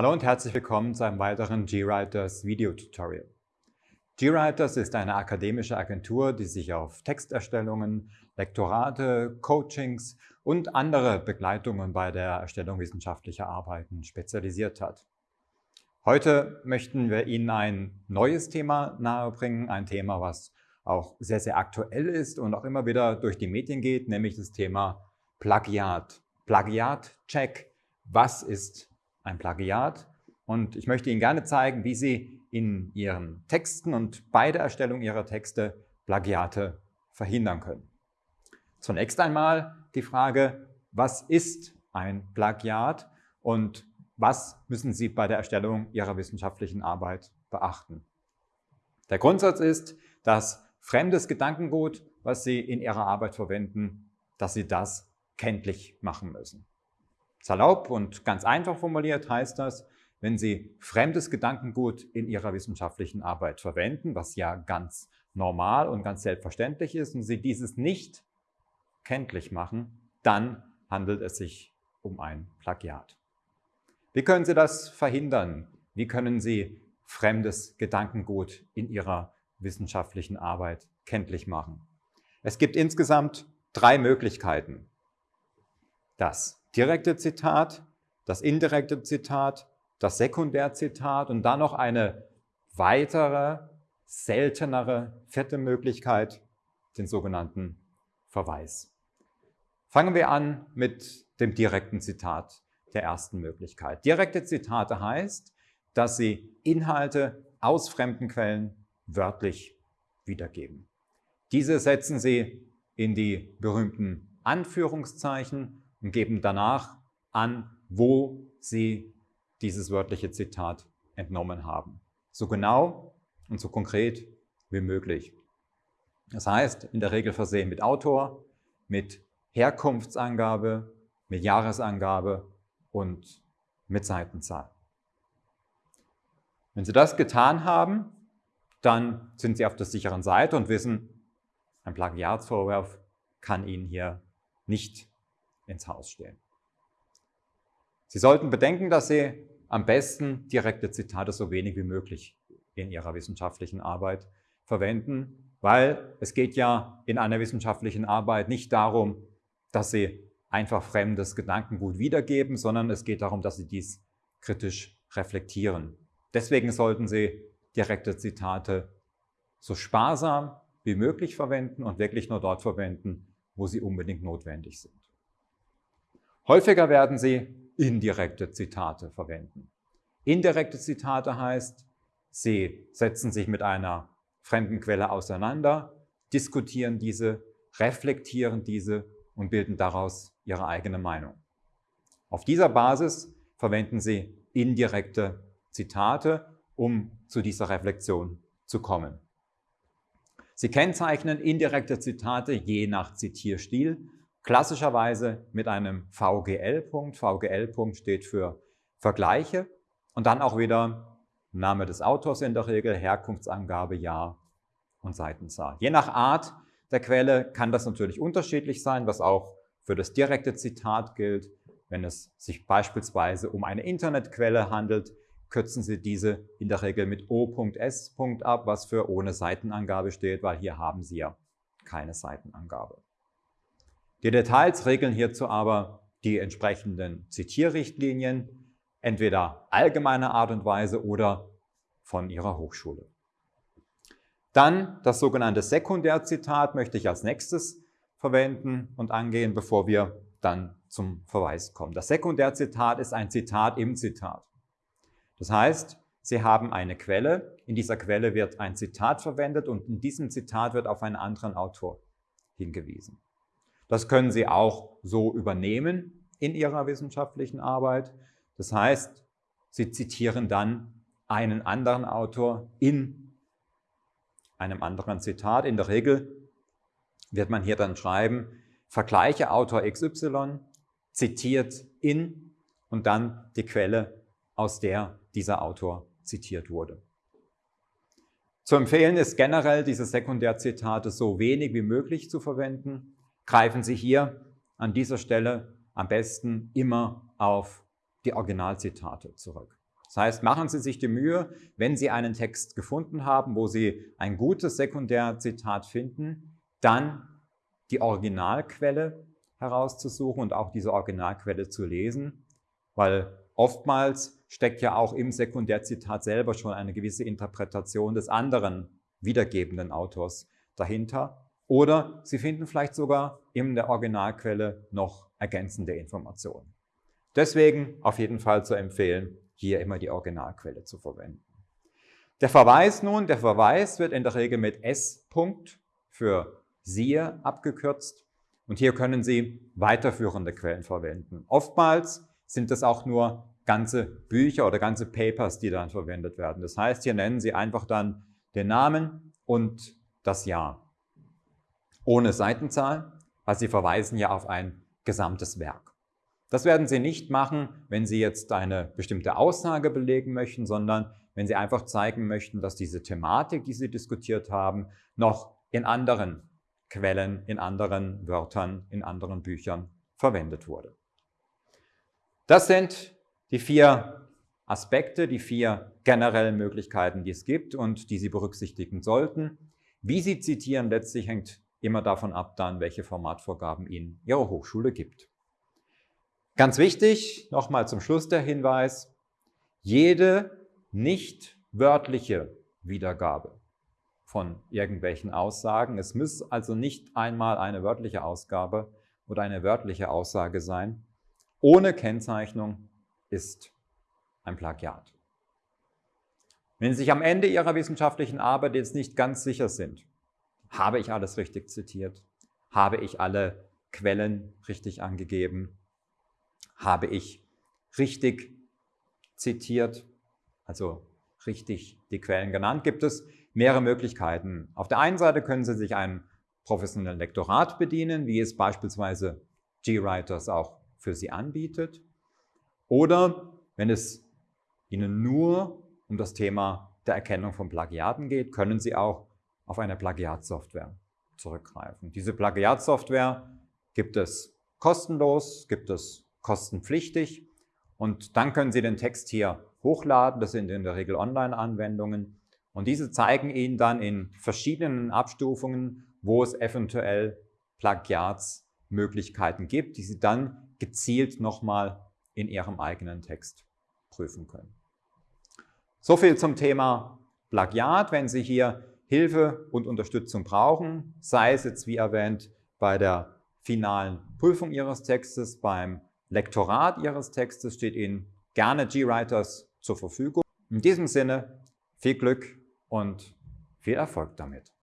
Hallo und herzlich willkommen zu einem weiteren GWriters Video-Tutorial. GWriters ist eine akademische Agentur, die sich auf Texterstellungen, Lektorate, Coachings und andere Begleitungen bei der Erstellung wissenschaftlicher Arbeiten spezialisiert hat. Heute möchten wir Ihnen ein neues Thema nahebringen, ein Thema, was auch sehr, sehr aktuell ist und auch immer wieder durch die Medien geht, nämlich das Thema Plagiat. Plagiat-Check. Was ist ein Plagiat. Und ich möchte Ihnen gerne zeigen, wie Sie in Ihren Texten und bei der Erstellung Ihrer Texte Plagiate verhindern können. Zunächst einmal die Frage, was ist ein Plagiat und was müssen Sie bei der Erstellung Ihrer wissenschaftlichen Arbeit beachten? Der Grundsatz ist, dass fremdes Gedankengut, was Sie in Ihrer Arbeit verwenden, dass Sie das kenntlich machen müssen. Salopp und ganz einfach formuliert heißt das, wenn Sie fremdes Gedankengut in Ihrer wissenschaftlichen Arbeit verwenden, was ja ganz normal und ganz selbstverständlich ist, und Sie dieses nicht kenntlich machen, dann handelt es sich um ein Plagiat. Wie können Sie das verhindern? Wie können Sie fremdes Gedankengut in Ihrer wissenschaftlichen Arbeit kenntlich machen? Es gibt insgesamt drei Möglichkeiten. Das direkte Zitat, das indirekte Zitat, das Sekundärzitat und dann noch eine weitere, seltenere, vierte Möglichkeit, den sogenannten Verweis. Fangen wir an mit dem direkten Zitat der ersten Möglichkeit. Direkte Zitate heißt, dass sie Inhalte aus fremden Quellen wörtlich wiedergeben. Diese setzen Sie in die berühmten Anführungszeichen und geben danach an, wo sie dieses wörtliche Zitat entnommen haben. So genau und so konkret wie möglich. Das heißt, in der Regel versehen mit Autor, mit Herkunftsangabe, mit Jahresangabe und mit Seitenzahl. Wenn Sie das getan haben, dann sind Sie auf der sicheren Seite und wissen, ein Plagiatsvorwurf kann Ihnen hier nicht ins Haus stehen. Sie sollten bedenken, dass Sie am besten direkte Zitate so wenig wie möglich in Ihrer wissenschaftlichen Arbeit verwenden, weil es geht ja in einer wissenschaftlichen Arbeit nicht darum, dass Sie einfach fremdes Gedankengut wiedergeben, sondern es geht darum, dass Sie dies kritisch reflektieren. Deswegen sollten Sie direkte Zitate so sparsam wie möglich verwenden und wirklich nur dort verwenden, wo sie unbedingt notwendig sind. Häufiger werden Sie indirekte Zitate verwenden. Indirekte Zitate heißt, Sie setzen sich mit einer fremden Quelle auseinander, diskutieren diese, reflektieren diese und bilden daraus Ihre eigene Meinung. Auf dieser Basis verwenden Sie indirekte Zitate, um zu dieser Reflexion zu kommen. Sie kennzeichnen indirekte Zitate je nach Zitierstil klassischerweise mit einem VGL-Punkt. VGL-Punkt steht für Vergleiche und dann auch wieder Name des Autors in der Regel, Herkunftsangabe, Jahr und Seitenzahl. Je nach Art der Quelle kann das natürlich unterschiedlich sein, was auch für das direkte Zitat gilt. Wenn es sich beispielsweise um eine Internetquelle handelt, kürzen Sie diese in der Regel mit O.S. ab, was für ohne Seitenangabe steht, weil hier haben Sie ja keine Seitenangabe. Die Details regeln hierzu aber die entsprechenden Zitierrichtlinien, entweder allgemeiner Art und Weise oder von Ihrer Hochschule. Dann das sogenannte Sekundärzitat möchte ich als nächstes verwenden und angehen, bevor wir dann zum Verweis kommen. Das Sekundärzitat ist ein Zitat im Zitat. Das heißt, Sie haben eine Quelle, in dieser Quelle wird ein Zitat verwendet und in diesem Zitat wird auf einen anderen Autor hingewiesen. Das können Sie auch so übernehmen in Ihrer wissenschaftlichen Arbeit. Das heißt, Sie zitieren dann einen anderen Autor in einem anderen Zitat. In der Regel wird man hier dann schreiben, vergleiche Autor XY, zitiert in und dann die Quelle, aus der dieser Autor zitiert wurde. Zu empfehlen ist generell, diese Sekundärzitate so wenig wie möglich zu verwenden greifen Sie hier an dieser Stelle am besten immer auf die Originalzitate zurück. Das heißt, machen Sie sich die Mühe, wenn Sie einen Text gefunden haben, wo Sie ein gutes Sekundärzitat finden, dann die Originalquelle herauszusuchen und auch diese Originalquelle zu lesen, weil oftmals steckt ja auch im Sekundärzitat selber schon eine gewisse Interpretation des anderen wiedergebenden Autors dahinter. Oder Sie finden vielleicht sogar in der Originalquelle noch ergänzende Informationen. Deswegen auf jeden Fall zu empfehlen, hier immer die Originalquelle zu verwenden. Der Verweis nun, der Verweis wird in der Regel mit S. -Punkt für siehe abgekürzt und hier können Sie weiterführende Quellen verwenden. Oftmals sind es auch nur ganze Bücher oder ganze Papers, die dann verwendet werden. Das heißt, hier nennen Sie einfach dann den Namen und das Jahr ohne Seitenzahl, weil Sie verweisen ja auf ein gesamtes Werk. Das werden Sie nicht machen, wenn Sie jetzt eine bestimmte Aussage belegen möchten, sondern wenn Sie einfach zeigen möchten, dass diese Thematik, die Sie diskutiert haben, noch in anderen Quellen, in anderen Wörtern, in anderen Büchern verwendet wurde. Das sind die vier Aspekte, die vier generellen Möglichkeiten, die es gibt und die Sie berücksichtigen sollten. Wie Sie zitieren, letztlich hängt immer davon ab, dann, welche Formatvorgaben Ihnen Ihre Hochschule gibt. Ganz wichtig, nochmal zum Schluss der Hinweis, jede nicht wörtliche Wiedergabe von irgendwelchen Aussagen, es muss also nicht einmal eine wörtliche Ausgabe oder eine wörtliche Aussage sein, ohne Kennzeichnung ist ein Plagiat. Wenn Sie sich am Ende Ihrer wissenschaftlichen Arbeit jetzt nicht ganz sicher sind, habe ich alles richtig zitiert? Habe ich alle Quellen richtig angegeben? Habe ich richtig zitiert, also richtig die Quellen genannt? Gibt es mehrere Möglichkeiten. Auf der einen Seite können Sie sich ein professionelles Lektorat bedienen, wie es beispielsweise GWriters auch für Sie anbietet. Oder wenn es Ihnen nur um das Thema der Erkennung von Plagiaten geht, können Sie auch auf eine Plagiatsoftware zurückgreifen. Diese Plagiatsoftware gibt es kostenlos, gibt es kostenpflichtig und dann können Sie den Text hier hochladen. Das sind in der Regel Online-Anwendungen und diese zeigen Ihnen dann in verschiedenen Abstufungen, wo es eventuell Plagiatsmöglichkeiten gibt, die Sie dann gezielt nochmal in Ihrem eigenen Text prüfen können. So viel zum Thema Plagiat. Wenn Sie hier Hilfe und Unterstützung brauchen, sei es jetzt wie erwähnt bei der finalen Prüfung Ihres Textes, beim Lektorat Ihres Textes, steht Ihnen gerne GWriters zur Verfügung. In diesem Sinne viel Glück und viel Erfolg damit.